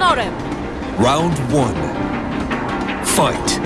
honorem! Round one. Fight.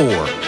Four.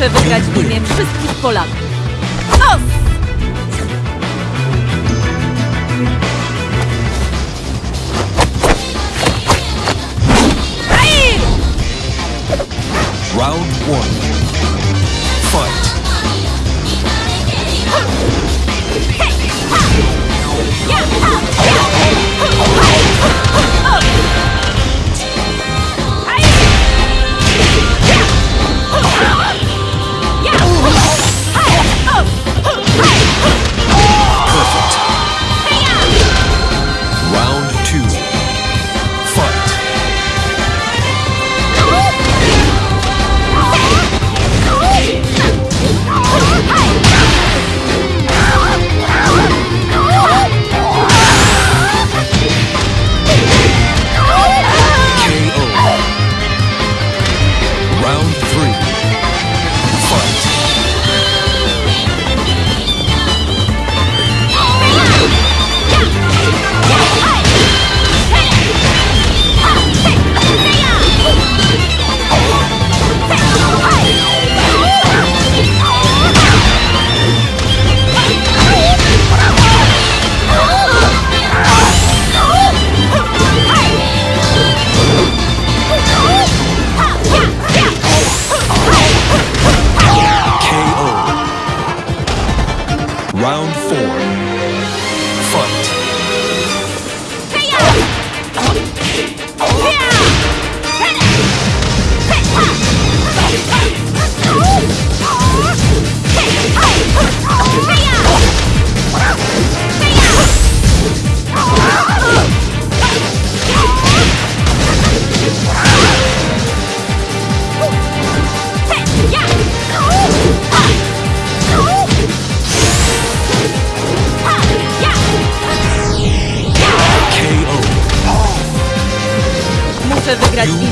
Muszę wygrać w imię wszystkich Polaków.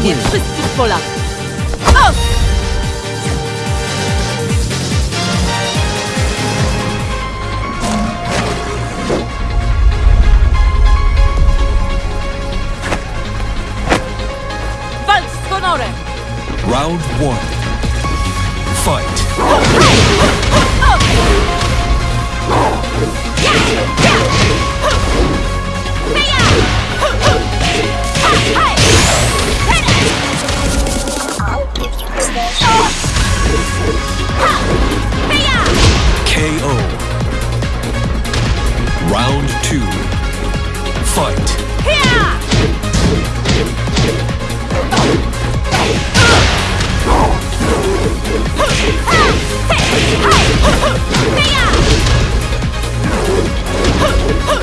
Wygrać w imię wszystkich Polaków. Os! Walcz z honorem! Round one. Ah!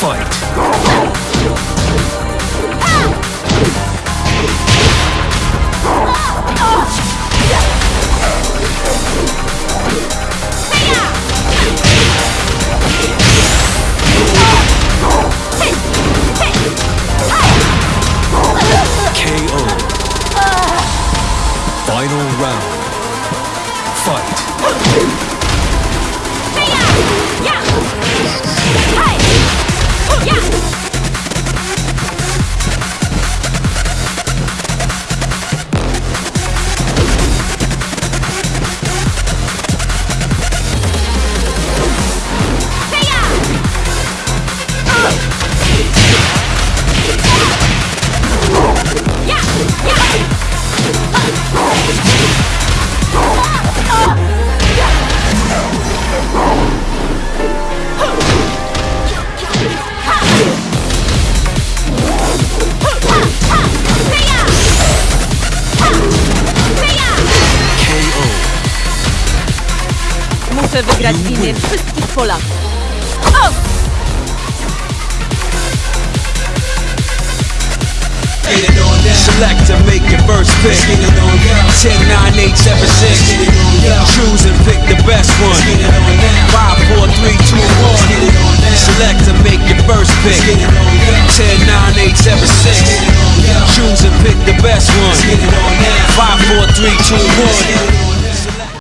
Fight. Wygrać w imię wszystkich Polaków. Os! Select to make your first pick. 10, 9, 8, 7, 6. Choose and pick the best one. 5, 4, 3, 2, 1. Select to make your first pick. 10, 9, 8, 7, 6. Choose and pick the best one. 5, 4, 3, 2, 1.